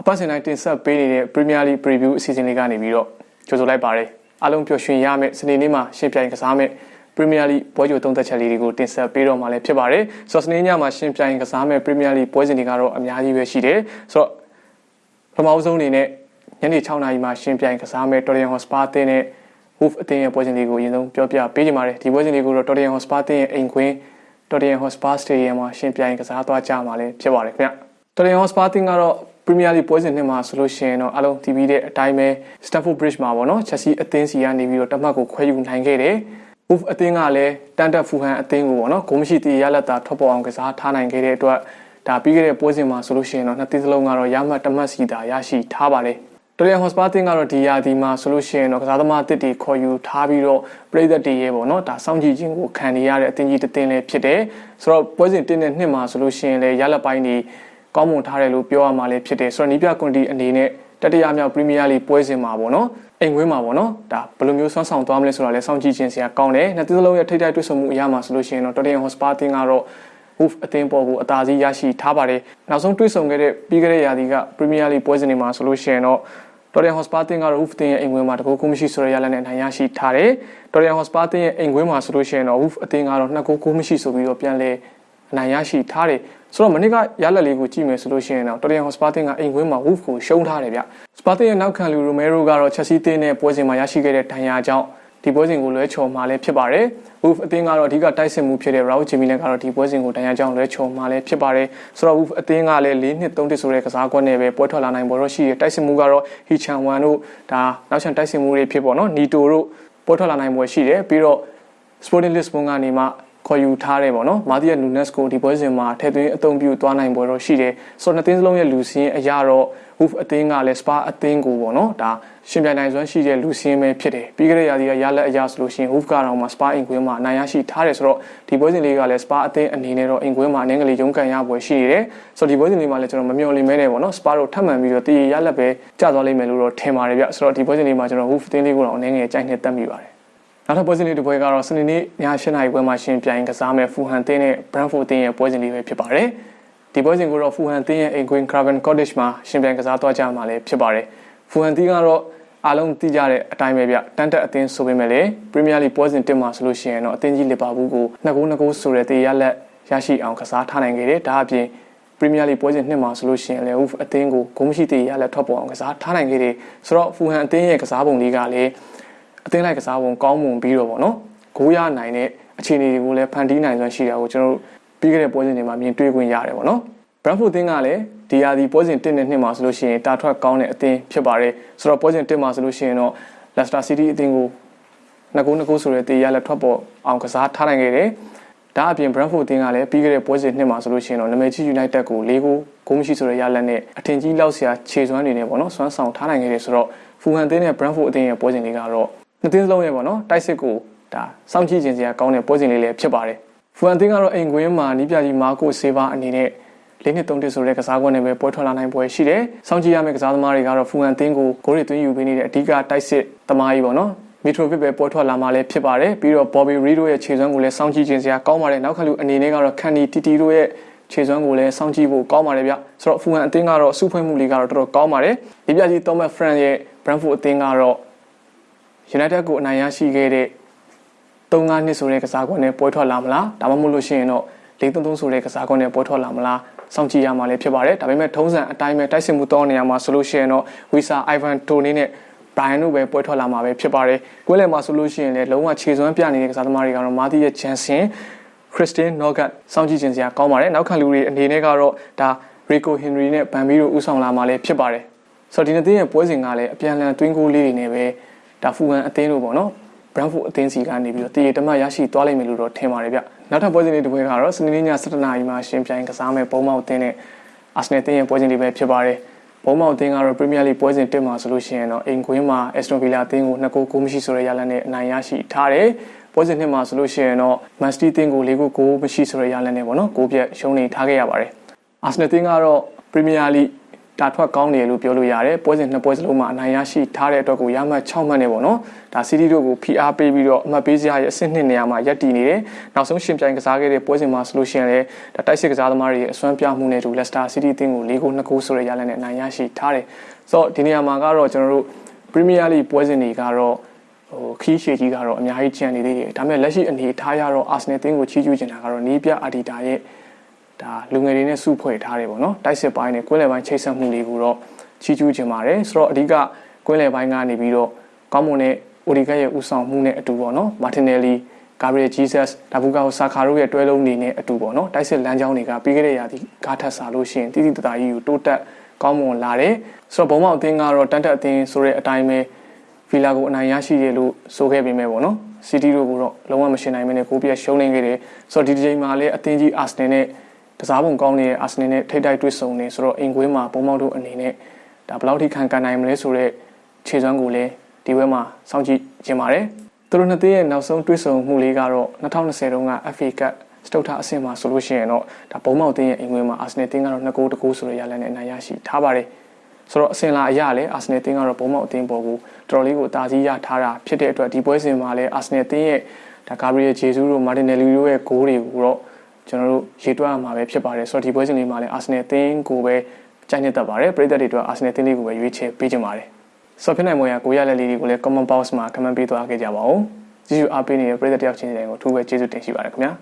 အပတ်စဉ်တိုင်းတင်ဆက်ပေးနေတဲ့ Premier League Preview အစီအစဉ်လေးကနေပြီးတော့ကြိုဆိုလိုက်ပါတယ်အားလုံးပျော်ရွှင်ရမယ့်စနေနေ့မှာရှင်ပြိုင်ကစားမယ့် Premier League ပွဲကြိုသုံးသက်ချက်လေးတွေကိုတင်ဆက်ပေးတော့မှာလည်းဖြစ်ပါတယ်ဆိုတော့စနေညမှာရှင်ပြိုင်ကစားမယ့် Premier League ပွဲစဉ်တွေကတော့အများကြီးပဲရှိတယ်ဆိုတော့ပထမဆုံးအနေနဲ့ညနေ6နာရီမှာရှင်ပြိုင်ကစားမယ့် Tottenham Hotspur အသင်းနဲ့ Wolf အသင်းရဲ့ပွဲစဉ်လေးကိုအရင်ဆုံးပြောပြပေးကြပါမယ်ဒီပွဲစဉ်လေးကိုတော့ Tottenham Hotspur အသင်းရဲ့အိမ်ခွင်း Tottenham Hotspur Stadium မှာရှင်ပြိုင်ကစားသွားကြမှာလည်းဖြစ်ပါတယ်ခင်ဗျ Tottenham Hotspur အသင်းကတော့ Premier League ပွဲစဉ်နှစ်မှာဆိုလို့ရှိရင်တော့အလုံး TV တဲ့အတိုင်းပဲ Stamford Bridge မှာပေါ့နော် Chelsea အသင်းစီကနေပြီးတော့တမတ်ကိုခွဲယူနိုင်ခဲ့တယ်။ Wolf အသင်းကလည်းတန်တက်ဖူဟန်အသင်းကိုပေါ့နော်ဂိုးမရှိတည်ရလက်တာထွက်ပေါ်အောင်ကစားထားနိုင်ခဲ့တဲ့အတွက်ဒါပြီးခဲ့တဲ့ပွဲစဉ်မှာဆိုလို့ရှိရင်တော့နှစ်သင်းစလုံးကတော့ရမှတ်တမတ်စီတာရရှိထားပါတယ်။တော်ရန်ဟော့စပါတင်ကတော့ဒီယာဒီမှာဆိုလို့ရှိရင်တော့ကစားသမားအသစ်တွေခေါ်ယူထားပြီးတော့ပြည်သက်တွေရဲ့ပေါ့နော်ဒါစောင့်ကြည့်ခြင်းကိုခံနေရတဲ့အသင်းကြီးတစ်သင်းလည်းဖြစ်တယ်ဆိုတော့ပွဲစဉ်တင်းတဲ့နှစ်မှာဆိုလို့ရှိရင်လည်းရလက်ပိုင်းတွေ ကောင်းမွန်ထားတယ်လို့ပြောရမှာလည်းဖြစ်တယ်ဆိုတော့နီးပြကွန်တီအနေနဲ့တတိယမြောက်ပရီးမီးယားလိပွဲစဉ်မှာပေါ့နော်အိမ်ဝင်းမှာပေါ့နော်ဒါဘယ်လိုမျိုးဆွမ်းဆောင်သွားမလဲဆိုတာလည်းစောင့်ကြည့်ခြင်းစရာကောင်းတယ်နှစ်သင်းစလုံးရဲ့ထိတိုက်တွေ့ဆုံမှုအရာမှာဆိုလို့ရှိရင်တော့တော်တင်ဟော့စပါတင်ကတော့ Wolf အသင်းပေါ်ကိုအသာစီးရရှိထားပါတယ်နောက်ဆုံးတွေ့ဆုံခဲ့တဲ့ပြီးခဲ့တဲ့ရာသီကပရီးမီးယားလိပွဲစဉ်တွေမှာဆိုလို့ရှိရင်တော့တော်ရန်ဟော့စပါတင်ကတော့ Wolf တင်ရဲ့အိမ်ခွင်းမှာတကူကူမရှိဆိုရရလက်နဲ့နိုင်ရရှိထားတယ်တော်ရန်ဟော့စပါတင်ရဲ့အိမ်ခွင်းမှာဆိုလို့ရှိရင်တော့ Wolf အသင်းကတော့နှစ်ကူကူမရှိဆိုပြီးတော့ပြန်လဲအနိုင်ရရှိထားတယ် ဆိုတော့မနေ့ကရလက်လေးကိုကြည့်မယ်ဆိုလို့ရှိရင်တော့တော်ရန်ဟော့စပါတင်ကအိမ်ခွင်းမှာ Wolf ကိုရှုံးထားတယ်ဗျစပါတင်ရဲ့နောက်ခံလူရိုမဲရိုကတော့ချက်စီတင်တဲ့ပွဲစဉ်မှာရရှိခဲ့တဲ့ဒဏ်ရာကြောင့်ဒီပွဲစဉ်ကိုလွဲချော်မှာလည်းဖြစ်ပါတယ်။ Wolf အသင်းကတော့အဓိကတိုက်စစ်မှုဖြစ်တဲ့ Raul Jimenez ကတော့ဒီပွဲစဉ်ကိုတရားကြောင်းလွဲချော်မှာလည်းဖြစ်ပါတယ်။ဆိုတော့ Wolf အသင်းကလည်း၄နှစ်၃တစ်ဆိုတဲ့ကစားကွက်နဲ့ပဲပွဲထွက်လာနိုင်ပေါ်တော့ရှိရတိုက်စစ်မှုကတော့ Hichan Wan တို့ဒါနောက်ချန်တိုက်စစ်မှုတွေဖြစ်ပေါ့နော်။ Nito တို့ပွဲထွက်လာနိုင်ပွဲရှိတယ်ပြီးတော့ Sporting Lisbon ကနေမှ ခေါ်ယူထားတယ်ပေါ့နော်မာတီယာနူနက်စ်ကိုဒီပွဲစဉ်မှာထည့်သွင်းအသုံးပြုသွားနိုင်ပွဲတော့ရှိတယ်ဆိုတော့နှစ်သင်းစလုံးရဲ့လူစင်းအရာတော့ Wolf အသင်းကလည်း Spa အသင်းကိုပေါ့နော်ဒါရှင်ပြိုင်နိုင်စွမ်းရှိတဲ့လူစင်းပဲဖြစ်တယ်ပြီးခဲ့တဲ့ရာသီကရလက်အရာဆိုလို့ရှိရင် Wolf ကတော့မှ Spa အင်ကွင်းမှာနိုင်ရရှိထားတယ်ဆိုတော့ဒီပွဲစဉ်လေးကလည်း Spa အသင်းအနေနဲ့တော့အင်ကွင်းမှာအနည်းငယ်လေးရုန်းကန်ရပွဲရှိနေတယ်ဆိုတော့ဒီပွဲစဉ်လေးမှာလည်းကျွန်တော်မမျှော်လင့်မဲနဲ့ပေါ့နော် Spa တို့ထပ်မံပြီးတော့တည်ရလက်ပဲကျသွားလိမ့်မယ်လို့တော့ထင်ပါတယ်ဗျဆိုတော့ဒီပွဲစဉ်လေးမှာကျွန်တော် Wolf အသင်းလေးကိုတော့အနည်းငယ်ကြိုက်နေတတ်မိပါတယ် နောက်ထပ်ပွဲစဉ်လေးတစ်ပွဲကတော့စနေနေ့ည7:00နာရီပွဲမှာရှင်ပြိုင်ကစားမဲ့ဖူဟန်တင်းနဲ့ Brentford တင်းရဲ့ပွဲစဉ်လေးပဲဖြစ်ပါတယ်။ဒီပွဲစဉ်ကိုတော့ဖူဟန်တင်းရဲ့အိမ်ကွင်း Craven Cottage မှာရှင်ပြိုင်ကစားသွားကြမှာလည်းဖြစ်ပါတယ်။ဖူဟန်တင်းကတော့အားလုံးသိကြတဲ့အတိုင်းပဲဗျတန်တက်အသင်းဆိုပေမဲ့လည်း Premier League ပွဲစဉ်တင်မှာဆိုလို့ရှိရင်တော့အသင်းကြီးလီဗာပူးကို2ဂိုး2ဂိုးဆိုတဲ့တေးရလက်ရရှိအောင်ကစားထားနိုင်ခဲ့တယ်။ဒါအပြင် Premier League ပွဲစဉ်နှစ်မှာဆိုလို့ရှိရင်လည်း Wolf အသင်းကိုဂိုးမရှိသေးရလက်ထွက်ပေါ်အောင်ကစားထားနိုင်ခဲ့တယ်။ဆိုတော့ဖူဟန်အသင်းရဲ့ကစားပုံလေးကလည်း အသင်းလိုက်ကစားပုံကောင်းမွန်ပြီးတော့ဗောနော်ဂိုးရနိုင်တဲ့အခြေအနေတွေကိုလည်းဖန်တီးနိုင်စွမ်းရှိတာကိုကျွန်တော်တို့ပြီးခဲ့တဲ့ပွဲစဉ်တွေမှာမြင်တွေ့ခွင့်ရတယ်ဗောနော် Brentford အသင်းကလည်းဒီယာဒီပွဲစဉ်1နဲ့2မှာဆိုလို့ရှိရင်တာထွက်ကောင်းတဲ့အသင်းဖြစ်ပါတယ်ဆိုတော့ပွဲစဉ်1မှာဆိုလို့ရှိရင်တော့ Leicester City အသင်းကိုနှစ်ကိုးနှစ်ကိုးဆိုတဲ့တေးရလက်ထွက်ပေါ်အောင်ကစားထားနိုင်ခဲ့တယ်ဒါအပြင် Brentford အသင်းကလည်းပြီးခဲ့တဲ့ပွဲစဉ်နှစ်မှာဆိုလို့ရှိရင်တော့နာမည်ကြီး United ကို၄ဂိုးဂိုးမရှိဆိုတဲ့ရလက်နဲ့အထင်ကြီးလောက်စရာခြေစွမ်းတွေနဲ့ပေါ့နော်စွမ်းဆောင်ထားနိုင်ခဲ့တယ်ဆိုတော့ Fulham အသင်းနဲ့ Brentford အသင်းရဲ့ပွဲစဉ်လေးကတော့ နှစ်သင်းစလုံးရဲ့ပေါ့နော်တိုက်စစ်ကိုဒါစောင့်ကြည့်ခြင်းစရာကောင်းတဲ့ပွဲစဉ်လေးလည်းဖြစ်ပါတယ်ဖူအန်တင်းကတော့အိမ်ကွင်းမှာနီးပြကြီးမာကိုဆေးပါအနေနဲ့လေးနှစ်သုံးတစ်ဆိုတဲ့ကစားကွက်နဲ့ပဲပွဲထွက်လာနိုင်ပွဲရှိတယ်။စောင့်ကြည့်ရမယ့်ကစားသမားတွေကတော့ဖူအန်တင်းကိုဂိုးတွေသွင်းယူပေးနေတဲ့အဓိကတိုက်စစ်သမားကြီးပေါ့နော်မီထရိုဗစ်ပဲပွဲထွက်လာမှလည်းဖြစ်ပါတယ်ပြီးတော့ Bobby Reed တို့ရဲ့ခြေစွမ်းကိုလည်းစောင့်ကြည့်ခြင်းစရာကောင်းပါတယ်နောက်ခါလူအနေနဲ့ကတော့ Kenny Titi တို့ရဲ့ခြေစွမ်းကိုလည်းစောင့်ကြည့်ဖို့ကောင်းပါတယ်ဗျဆိုတော့ဖူဟန်အသင်းကတော့စုဖွဲ့မှုလေးကတော့တော်တော်ကောင်းပါတယ်ဒီပြကြီး Thomas Frank ရဲ့ Brentford အသင်းကတော့ United ကိုအနိုင်ရရှိခဲ့တဲ့3-5နှစ်ဆိုတဲ့ကစားကွက်နဲ့ပွဲထွက်လာမလားဒါမှမဟုတ်လို့ရှိရင်တော့4-3-3ဆိုတဲ့ကစားကွက်နဲ့ပွဲထွက်လာမလားစောင့်ကြည့်ရမှာလည်းဖြစ်ပါတယ်ဒါပေမဲ့ထုံးစံအတိုင်းပဲတိုက်စစ်မှုတောင်းနေရမှာဆိုလို့ရှိရင်တော့ဝီဆာအိုင်ဗန်တိုနီနဲ့ဘရိုင်တို့ပဲပွဲထွက်လာမှာပဲဖြစ်ပါတယ်ကွဲလည်မှာဆိုလို့ရှိရင်လည်းလုံးဝခြေစွမ်းပြနေတဲ့ကစားသမားတွေကတော့မာတီရဲ့ဂျန်ဆင်ခရစ်စတင်နော့ဂတ်စောင့်ကြည့်ခြင်းစရာကောင်းပါတယ်နောက်ခံလူတွေအနေနဲ့ကတော့ဒါရီကိုဟင်ရီနဲ့ဗန်ဘီတို့ဦးဆောင်လာမှာလည်းဖြစ်ပါတယ်ဆိုတော့ဒီနေ့ရဲ့ပွဲစဉ်ကလည်းအပြန်အလှန်တွင်းကိုလေးတွေနဲ့ပဲ ဒါဖူဟန်အသင်းတို့ပေါ့နော် Brentford အသင်းစီကနေပြီးတော့တည်ရတမတ်ရရှိသွားလိမ့်မယ်လို့တော့ထင်ပါတယ်ဗျနောက်ထပ်ပွဲစဉ်လေးတစ်ပွဲကတော့စနေနေ့ည7:00နာရီမှာရှင်ပြိုင်ကစားမဲ့ဘုံမောက်အသင်းနဲ့ Arsenal အသင်းရဲ့ပွဲစဉ်လေးပဲဖြစ်ပါတယ်ဘုံမောက်အသင်းကတော့ Premier League ပွဲစဉ်တက်မှာဆိုလို့ရှိရင်တော့အိမ်ကွင်းမှာ Aston Villa အသင်းကို2ဂိုးဂိုးမရှိဆိုတဲ့ရလဒ်နဲ့အနိုင်ရရှိထားတယ်ပွဲစဉ်နှစ်မှာဆိုလို့ရှိရင်တော့ Man City အသင်းကို၄ဂိုးဂိုးမရှိဆိုတဲ့ရလဒ်နဲ့ပေါ့နော်ဂိုးပြတ်ရှုံးနေထားခဲ့ရပါတယ် Arsenal အသင်းကတော့ Premier League တာထွက်ကောင်းတယ်လို့ပြောလို့ရတယ်ပွဲစဉ်နှစ်ပွဲစလုံးမှာအနိုင်ရရှိထားတဲ့အတွက်ကိုရမှတ်6မှတ်နဲ့ပေါ့နော်ဒါစီးတီးတို့ကိုဖိအားပေးပြီးတော့အမှတ်ပေးစရာရဲ့အဆင့်နှစ်နေရာမှာရပ်တည်နေတယ်နောက်ဆုံးရှင်ပြိုင်ကစားခဲ့တဲ့ပွဲစဉ်မှာဆိုလို့ရှိရင်လည်းဒါတိုက်စစ်ကစားသမားတွေရဲ့အစွမ်းပြမှုနဲ့တူလက်စတာစီးတီးအသင်းကို၄ဂိုး2ဂိုးဆိုတဲ့ရလဒ်နဲ့အနိုင်ရရှိထားတယ်ဆိုတော့ဒီနေရာမှာကတော့ကျွန်တော်တို့ပရီးမီးယားလိပွဲစဉ်တွေကတော့ဟိုခီးရှေကြီးကတော့အများကြီးကျန်နေသေးတယ်ဒါပေမဲ့လက်ရှိအနေထားရတော့အာဆနယ်တင်းကိုချီးကျူးချင်တာကတော့နီးပြအာဒီတာရဲ့ ဒါလူငယ်တွေနဲ့စုဖွဲ့ထားတယ်ပေါ့နော်တိုက်စစ်ပိုင်းနဲ့ကွင်းလယ်ပိုင်းချိတ်ဆက်မှုတွေကိုတော့ချီးကျူးချင်ပါတယ်ဆိုတော့အဓိကကွင်းလယ်ပိုင်းကနေပြီးတော့ကောင်းမွန်တဲ့အိုဒီကတ်ရဲ့ဦးဆောင်မှုနဲ့အတူပေါ့နော်မာတင်နယ်လီဂါဘရီယယ်ဂျီဆတ်ဒါဘူကာဟိုဆာခါတို့ရဲ့တွဲလုံးနေနဲ့အတူပေါ့နော်တိုက်စစ်လမ်းကြောင်းတွေကပြီးခဲ့တဲ့ရာသီဂါထက်စာလို့ရှိရင်တိတိတသားကြီးကိုတိုးတက်ကောင်းမွန်လာတယ်ဆိုတော့ဘုံမောက်အသင်းကတော့တန်တက်အသင်းဆိုတဲ့အတိုင်းပဲဖီလာကိုအနိုင်ရရှိရလို့ဆိုခဲ့ပေမဲ့ပေါ့နော်စီးတီးတို့ကတော့လုံးဝမရှင်နိုင်မနဲ့ကိုပြည့်ရှုံးနေခဲ့တယ်ဆိုတော့ဒီဒီချိန်မှာလည်းအသင်းကြီးအာဆနယ်နဲ့ ကစားပုံကောင်းနေတဲ့အာဆနယ်နဲ့ထိတိုက်တွေ့ဆုံနေဆိုတော့အင်ကွင်းမှာဘုံမောက်တို့အနေနဲ့ဒါဘယ်လောက်ထိခံကန်နိုင်မလဲဆိုတော့ခြေစွမ်းကိုလည်းဒီဘက်မှာစောင့်ကြည့်ကြင်ပါတယ်သူတို့နှစ်သင်းရဲ့နောက်ဆုံးတွေ့ဆုံမှုလေးကတော့2020တုန်းက FA Cup စတုတ်ထအဆင့်မှာဆိုလို့ရှိရင်တော့ဒါဘုံမောက်တင်းရဲ့အင်ကွင်းမှာအာဆနယ်တင်းကတော့2ဂိုးတဂိုးဆိုတဲ့ရလဒ်နဲ့အနိုင်ရရှိထားပါတယ်ဆိုတော့အစင်လာအရလည်းအာဆနယ်တင်းကတော့ဘုံမောက်အသင်းပေါ်ကိုတော်တော်လေးကိုအသာစီးရထားတာဖြစ်တဲ့အတွက်ဒီပွဲစဉ်မှာလည်းအာဆနယ်တင်းရဲ့ဒါဂါဘရီယယ်ဂျေဇူးတို့မာတင်နယ်လီတို့ရဲ့ဂိုးတွေကိုတော့ ကျွန်တော်တို့ရေတွက်ရမှာပဲဖြစ်ပါတယ်ဆိုတော့ဒီပွဲစဉ်လေးမှာလည်းအာဆနယ်တင်းကိုပဲကြိုက်နေတတ်ပါတယ်ပရိသတ်တွေအတွက်အာဆနယ်တင်းလေးကိုပဲရွေးချယ်ပေးကြပါတယ်ဆိုတော့ဖြစ်နိုင်မွေရကိုရလက်လေးတွေကိုလည်း comment box မှာ comment ပေးသွားခဲ့ကြပါဦးကြည့်ရှုအားပေးနေတဲ့ပရိသတ်တယောက်ချင်းစီတိုင်းကိုအထူးပဲကျေးဇူးတင်ရှိပါတယ်ခင်ဗျာ